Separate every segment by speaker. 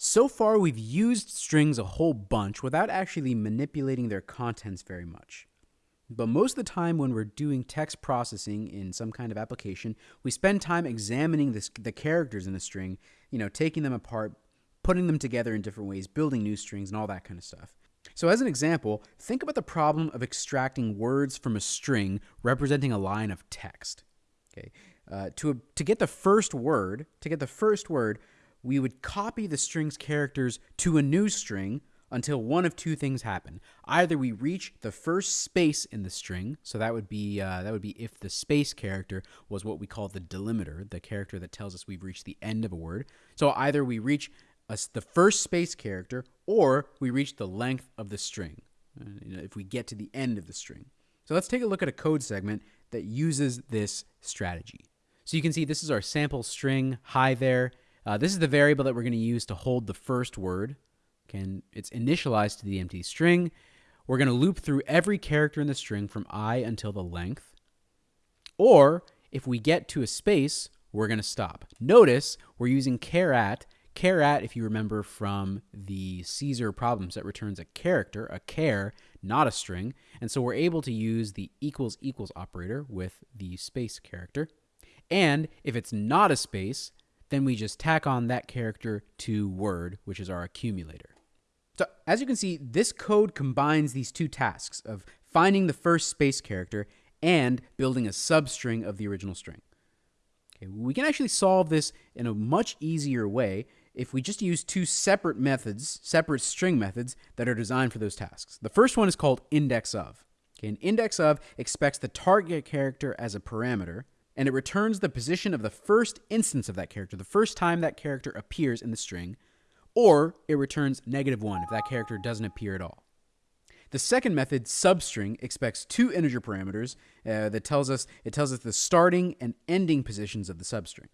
Speaker 1: So far, we've used strings a whole bunch without actually manipulating their contents very much. But most of the time, when we're doing text processing in some kind of application, we spend time examining this, the characters in a string, you know, taking them apart, putting them together in different ways, building new strings, and all that kind of stuff. So, as an example, think about the problem of extracting words from a string representing a line of text. Okay, uh, to to get the first word, to get the first word, we would copy the string's characters to a new string until one of two things happen. Either we reach the first space in the string, so that would be uh, that would be if the space character was what we call the delimiter, the character that tells us we've reached the end of a word. So either we reach a, the first space character, or we reach the length of the string. Uh, you know, if we get to the end of the string. So let's take a look at a code segment that uses this strategy. So you can see this is our sample string. Hi there. Uh, this is the variable that we're going to use to hold the first word. Okay, it's initialized to the empty string. We're going to loop through every character in the string from i until the length. Or if we get to a space, we're going to stop. Notice we're using char at. Char at, if you remember from the Caesar problems, that returns a character, a care, not a string. And so we're able to use the equals equals operator with the space character. And if it's not a space, then we just tack on that character to word, which is our accumulator. So as you can see, this code combines these two tasks of finding the first space character and building a substring of the original string. Okay, we can actually solve this in a much easier way if we just use two separate methods, separate string methods that are designed for those tasks. The first one is called index of. Okay, an index of expects the target character as a parameter, and it returns the position of the first instance of that character, the first time that character appears in the string, or it returns negative one if that character doesn't appear at all. The second method, substring, expects two integer parameters uh, that tells us it tells us the starting and ending positions of the substring.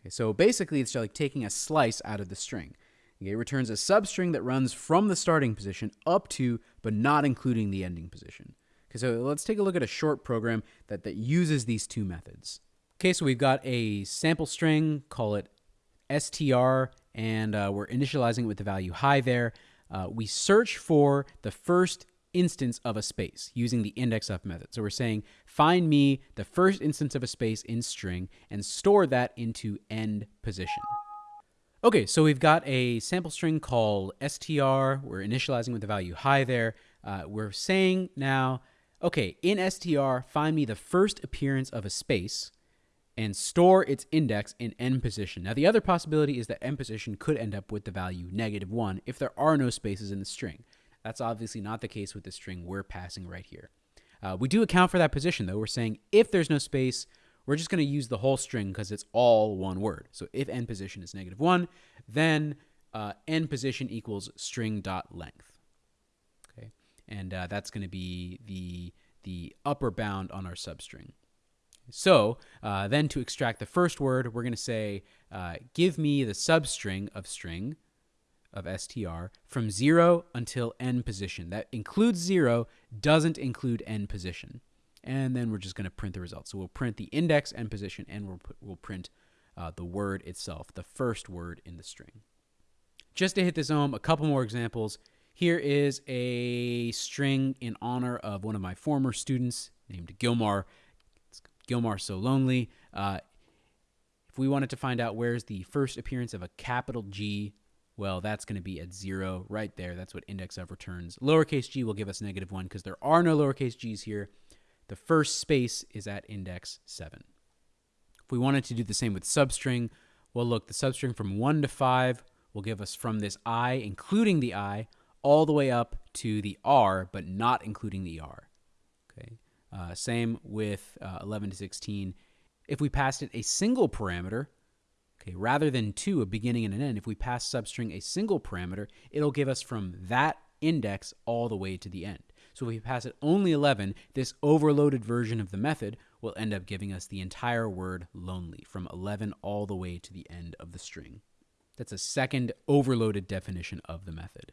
Speaker 1: Okay, so basically, it's like taking a slice out of the string. Okay, it returns a substring that runs from the starting position up to, but not including the ending position. Okay, so let's take a look at a short program that, that uses these two methods. Okay, so we've got a sample string, call it str, and uh, we're initializing it with the value hi there. Uh, we search for the first instance of a space using the index of method. So we're saying find me the first instance of a space in string and store that into end position. Okay, so we've got a sample string called str. We're initializing with the value hi there. Uh, we're saying now okay, in str, find me the first appearance of a space and store its index in n position. Now, the other possibility is that n position could end up with the value negative 1 if there are no spaces in the string. That's obviously not the case with the string we're passing right here. Uh, we do account for that position, though. We're saying if there's no space, we're just going to use the whole string because it's all one word. So if n position is negative 1, then uh, end position equals string dot length and uh, that's going to be the the upper bound on our substring. So uh, then to extract the first word, we're going to say, uh, give me the substring of string of str from 0 until n position. That includes 0, doesn't include n position. And then we're just going to print the result. So we'll print the index end position, and we'll, put, we'll print uh, the word itself, the first word in the string. Just to hit this home, a couple more examples. Here is a string in honor of one of my former students named Gilmar. It's Gilmar So Lonely. Uh, if we wanted to find out where's the first appearance of a capital G, well, that's going to be at zero right there. That's what index of returns. Lowercase g will give us negative one because there are no lowercase g's here. The first space is at index seven. If we wanted to do the same with substring, well, look, the substring from one to five will give us from this i, including the i, all the way up to the R, but not including the R. Okay. Uh, same with uh, 11 to 16. If we passed it a single parameter, okay, rather than two, a beginning and an end, if we pass substring a single parameter, it'll give us from that index all the way to the end. So if we pass it only 11, this overloaded version of the method will end up giving us the entire word lonely from 11 all the way to the end of the string. That's a second overloaded definition of the method.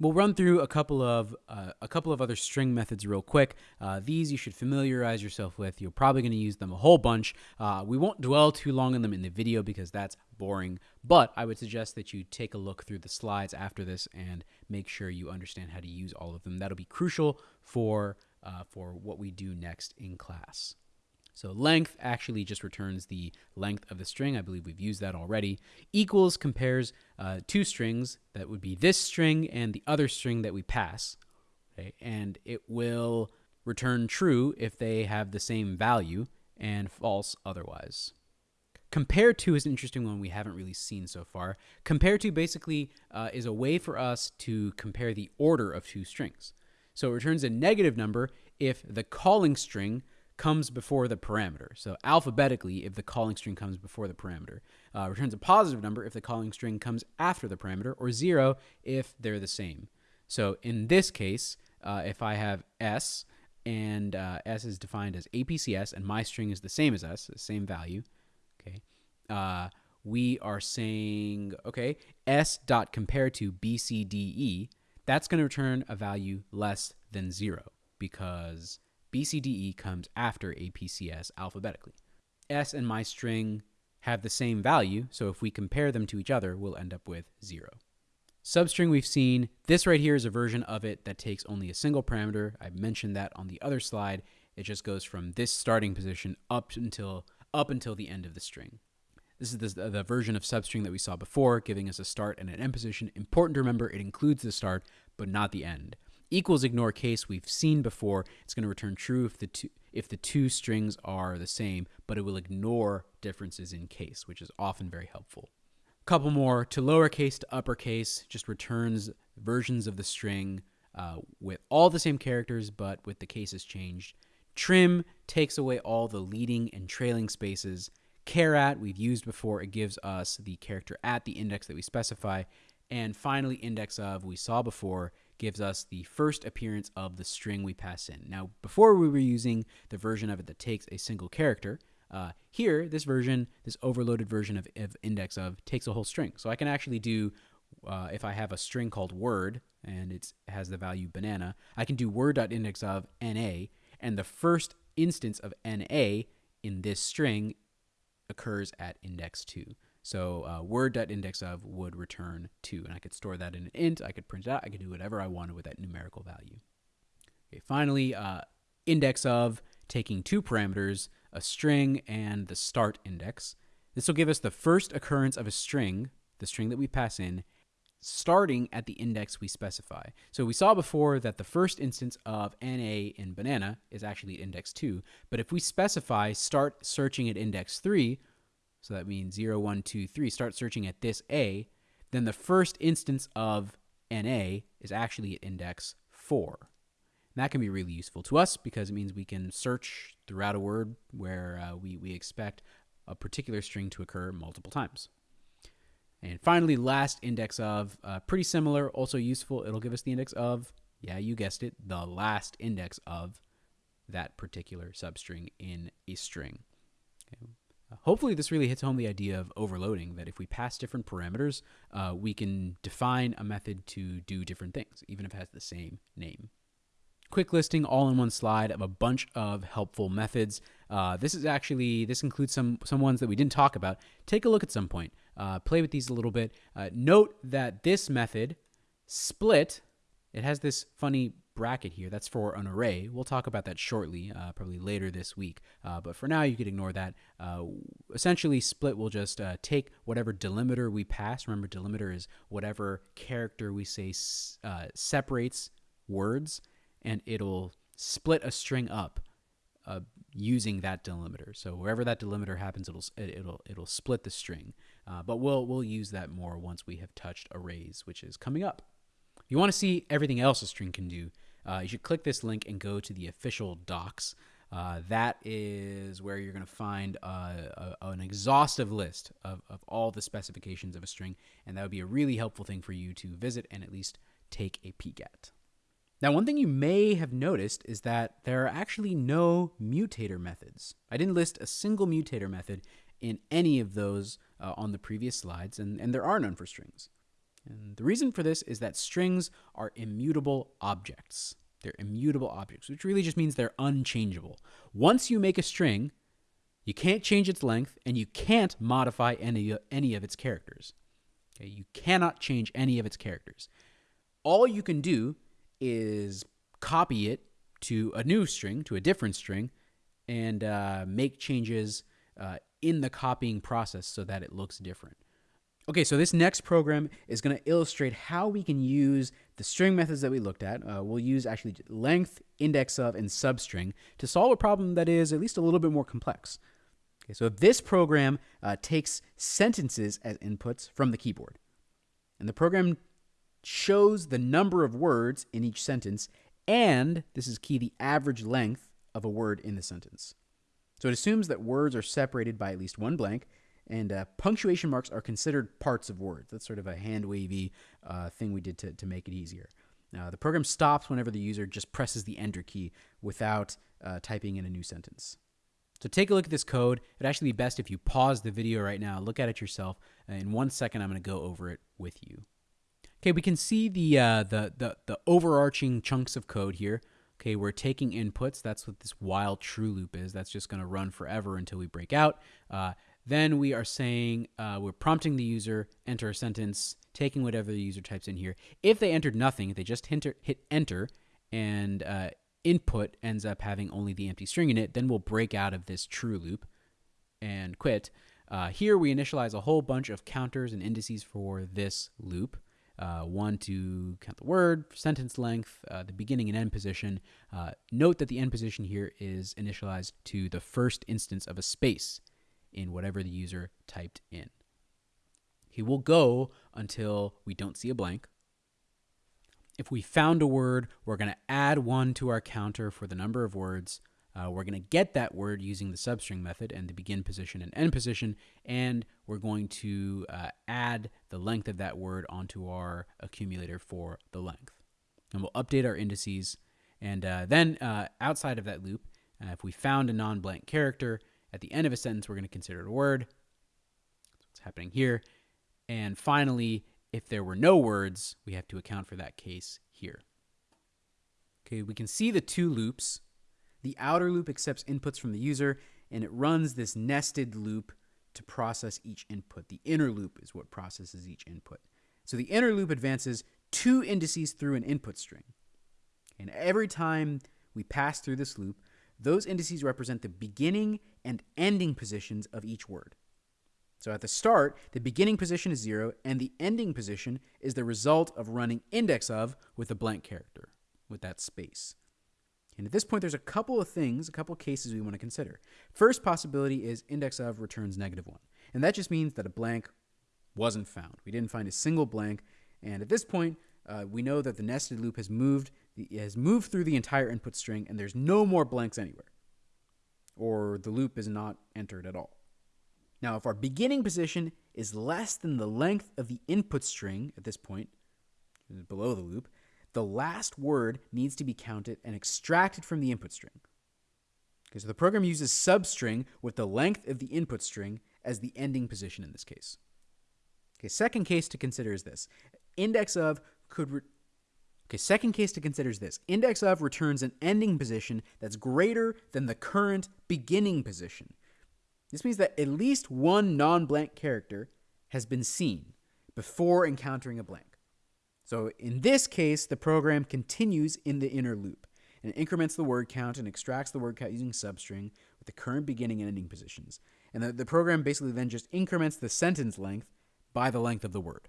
Speaker 1: We'll run through a couple of uh, a couple of other string methods real quick. Uh, these you should familiarize yourself with. You're probably going to use them a whole bunch. Uh, we won't dwell too long on them in the video because that's boring. But I would suggest that you take a look through the slides after this and make sure you understand how to use all of them. That'll be crucial for uh, for what we do next in class. So length actually just returns the length of the string. I believe we've used that already. Equals compares uh, two strings. That would be this string and the other string that we pass. Okay? And it will return true if they have the same value and false otherwise. Compare to is an interesting one we haven't really seen so far. Compare to basically uh, is a way for us to compare the order of two strings. So it returns a negative number if the calling string comes before the parameter. So alphabetically, if the calling string comes before the parameter, uh, returns a positive number if the calling string comes after the parameter, or zero if they're the same. So in this case, uh, if I have s and uh, s is defined as APCS and my string is the same as s, the same value, okay, uh, we are saying, okay, s dot compare to BCDE, that's going to return a value less than zero because BCDE comes after APCS alphabetically. S and my string have the same value, so if we compare them to each other, we'll end up with zero. Substring we've seen, this right here is a version of it that takes only a single parameter. I mentioned that on the other slide. It just goes from this starting position up until up until the end of the string. This is the, the version of substring that we saw before, giving us a start and an end position. Important to remember, it includes the start, but not the end equals ignore case we've seen before. It's going to return true if the two if the two strings are the same, but it will ignore differences in case, which is often very helpful. Couple more to lowercase to uppercase just returns versions of the string uh, with all the same characters, but with the cases changed. Trim takes away all the leading and trailing spaces. Char at we've used before. It gives us the character at the index that we specify. And finally, index of we saw before gives us the first appearance of the string we pass in. Now, before we were using the version of it that takes a single character, uh, here, this version, this overloaded version of, of, index of takes a whole string. So I can actually do, uh, if I have a string called word and it has the value banana, I can do word.index of na, and the first instance of na in this string occurs at index 2. So uh, word.index of would return 2, and I could store that in an int, I could print it out, I could do whatever I wanted with that numerical value. Okay, finally, uh, index of taking two parameters, a string and the start index. This will give us the first occurrence of a string, the string that we pass in, starting at the index we specify. So we saw before that the first instance of NA in banana is actually index 2, but if we specify start searching at index 3, so that means 0, 1, 2, 3, start searching at this A, then the first instance of NA is actually at index 4. And that can be really useful to us because it means we can search throughout a word where uh, we, we expect a particular string to occur multiple times. And finally, last index of, uh, pretty similar, also useful. It'll give us the index of, yeah, you guessed it, the last index of that particular substring in a string. Okay. Hopefully, this really hits home the idea of overloading that if we pass different parameters, uh, we can define a method to do different things, even if it has the same name. Quick listing all in one slide of a bunch of helpful methods. Uh, this is actually, this includes some, some ones that we didn't talk about. Take a look at some point. Uh, play with these a little bit. Uh, note that this method, split, it has this funny bracket here. That's for an array. We'll talk about that shortly, uh, probably later this week. Uh, but for now, you could ignore that. Uh, essentially, split will just uh, take whatever delimiter we pass. Remember, delimiter is whatever character we say uh, separates words, and it'll split a string up uh, using that delimiter. So wherever that delimiter happens, it'll it'll it'll split the string. but we'll we'll use that more once we have touched arrays, which is coming up. You want to see everything else a string can do, uh, you should click this link and go to the official docs. Uh, that is where you're going to find uh, a, an exhaustive list of, of all the specifications of a string, and that would be a really helpful thing for you to visit and at least take a peek at. Now, one thing you may have noticed is that there are actually no mutator methods. I didn't list a single mutator method in any of those uh, on the previous slides, and, and there are none for strings. And the reason for this is that strings are immutable objects. They're immutable objects, which really just means they're unchangeable. Once you make a string, you can't change its length and you can't modify any, any of its characters. Okay, you cannot change any of its characters. All you can do is copy it to a new string, to a different string, and uh, make changes uh, in the copying process so that it looks different. Okay, so this next program is going to illustrate how we can use the string methods that we looked at. Uh, we'll use actually length, index of, and substring to solve a problem that is at least a little bit more complex. Okay, so this program uh, takes sentences as inputs from the keyboard. And the program shows the number of words in each sentence and, this is key, the average length of a word in the sentence. So it assumes that words are separated by at least one blank and uh, punctuation marks are considered parts of words. That's sort of a hand wavy uh, thing we did to, to make it easier. Uh, the program stops whenever the user just presses the enter key without uh, typing in a new sentence. So take a look at this code. It'd actually be best if you pause the video right now, look at it yourself. In one second, I'm going to go over it with you. Okay, we can see the, uh, the, the, the overarching chunks of code here. Okay, we're taking inputs. That's what this while true loop is. That's just going to run forever until we break out. Uh, then we are saying uh, we're prompting the user enter a sentence, taking whatever the user types in here. If they entered nothing, if they just hit enter and uh, input ends up having only the empty string in it, then we'll break out of this true loop and quit. Uh, here we initialize a whole bunch of counters and indices for this loop. Uh, one to count the word, sentence length, uh, the beginning and end position. Uh, note that the end position here is initialized to the first instance of a space in whatever the user typed in. He will go until we don't see a blank. If we found a word, we're going to add one to our counter for the number of words. Uh, we're going to get that word using the substring method and the begin position and end position, and we're going to uh, add the length of that word onto our accumulator for the length. And we'll update our indices. And uh, then uh, outside of that loop, uh, if we found a non-blank character, at the end of a sentence, we're going to consider it a word. That's what's happening here. And finally, if there were no words, we have to account for that case here. Okay, we can see the two loops. The outer loop accepts inputs from the user, and it runs this nested loop to process each input. The inner loop is what processes each input. So the inner loop advances two indices through an input string. And every time we pass through this loop, those indices represent the beginning and ending positions of each word. So at the start, the beginning position is zero, and the ending position is the result of running index of with a blank character, with that space. And at this point, there's a couple of things, a couple of cases we want to consider. First possibility is index of returns negative one. And that just means that a blank wasn't found. We didn't find a single blank. And at this point, uh, we know that the nested loop has moved has moved through the entire input string and there's no more blanks anywhere. Or the loop is not entered at all. Now, if our beginning position is less than the length of the input string at this point, below the loop, the last word needs to be counted and extracted from the input string. Okay, so the program uses substring with the length of the input string as the ending position in this case. Okay, second case to consider is this. Index of could Okay, second case to consider is this. Index of returns an ending position that's greater than the current beginning position. This means that at least one non-blank character has been seen before encountering a blank. So in this case, the program continues in the inner loop and increments the word count and extracts the word count using substring with the current beginning and ending positions. And the, the program basically then just increments the sentence length by the length of the word.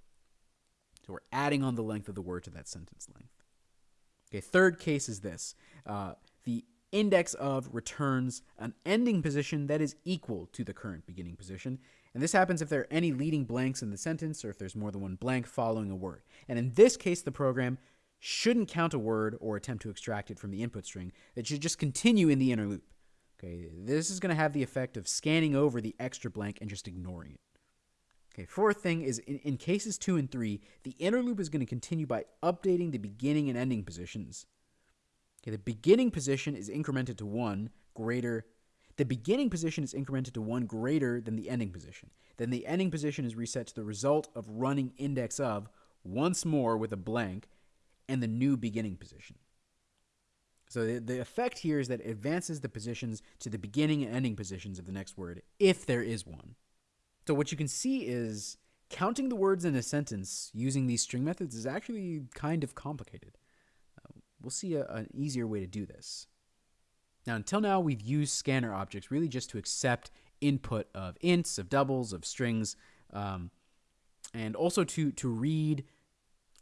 Speaker 1: So we're adding on the length of the word to that sentence length. Okay, third case is this. Uh, the index of returns an ending position that is equal to the current beginning position. And this happens if there are any leading blanks in the sentence or if there's more than one blank following a word. And in this case, the program shouldn't count a word or attempt to extract it from the input string. It should just continue in the inner loop. Okay, this is going to have the effect of scanning over the extra blank and just ignoring it. Okay, fourth thing is in, in cases two and three, the inner loop is going to continue by updating the beginning and ending positions. Okay, the beginning position is incremented to one greater. The beginning position is incremented to one greater than the ending position. Then the ending position is reset to the result of running index of once more with a blank and the new beginning position. So the, the effect here is that it advances the positions to the beginning and ending positions of the next word, if there is one. So what you can see is counting the words in a sentence using these string methods is actually kind of complicated. Uh, we'll see a, an easier way to do this. Now, until now, we've used scanner objects really just to accept input of ints, of doubles, of strings, um, and also to, to read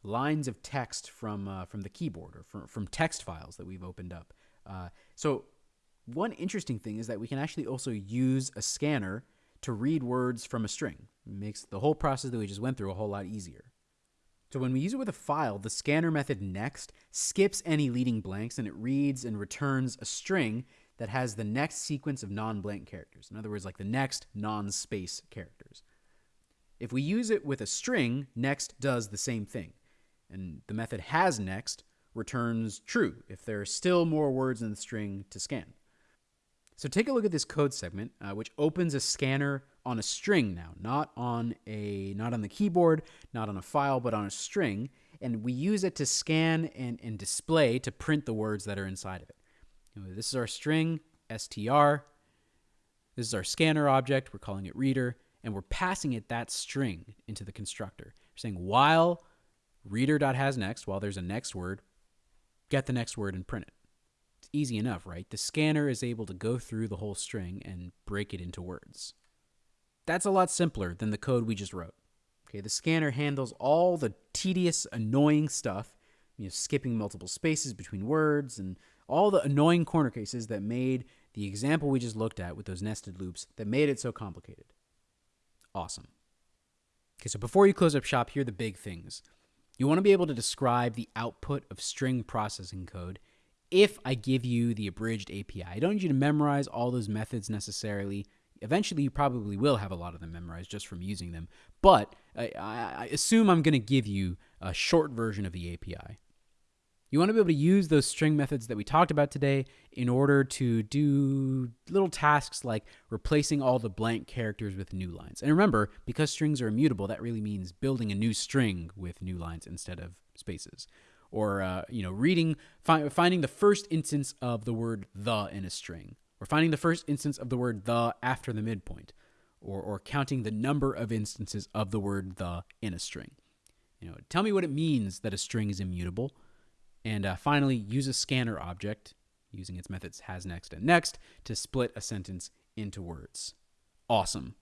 Speaker 1: lines of text from uh, from the keyboard or from, from text files that we've opened up. Uh, so one interesting thing is that we can actually also use a scanner to read words from a string. It makes the whole process that we just went through a whole lot easier. So when we use it with a file, the scanner method next skips any leading blanks and it reads and returns a string that has the next sequence of non-blank characters. In other words, like the next non-space characters. If we use it with a string, next does the same thing. And the method has next returns true if there are still more words in the string to scan. So take a look at this code segment, uh, which opens a scanner on a string now, not on a not on the keyboard, not on a file, but on a string, and we use it to scan and, and display to print the words that are inside of it. This is our string str. This is our scanner object. We're calling it reader, and we're passing it that string into the constructor. We're saying while reader.hasNext, while there's a next word, get the next word and print it. Easy enough, right? The scanner is able to go through the whole string and break it into words. That's a lot simpler than the code we just wrote. Okay, the scanner handles all the tedious, annoying stuff, you know, skipping multiple spaces between words and all the annoying corner cases that made the example we just looked at with those nested loops that made it so complicated. Awesome. Okay, so before you close up shop, here are the big things. You want to be able to describe the output of string processing code if I give you the abridged API. I don't need you to memorize all those methods necessarily. Eventually, you probably will have a lot of them memorized just from using them. But I, I assume I'm going to give you a short version of the API. You want to be able to use those string methods that we talked about today in order to do little tasks like replacing all the blank characters with new lines. And remember, because strings are immutable, that really means building a new string with new lines instead of spaces. Or, uh, you know, reading, fi finding the first instance of the word the in a string. Or finding the first instance of the word the after the midpoint. Or, or counting the number of instances of the word the in a string. You know, tell me what it means that a string is immutable and uh, finally, use a scanner object using its methods has next and next to split a sentence into words. Awesome.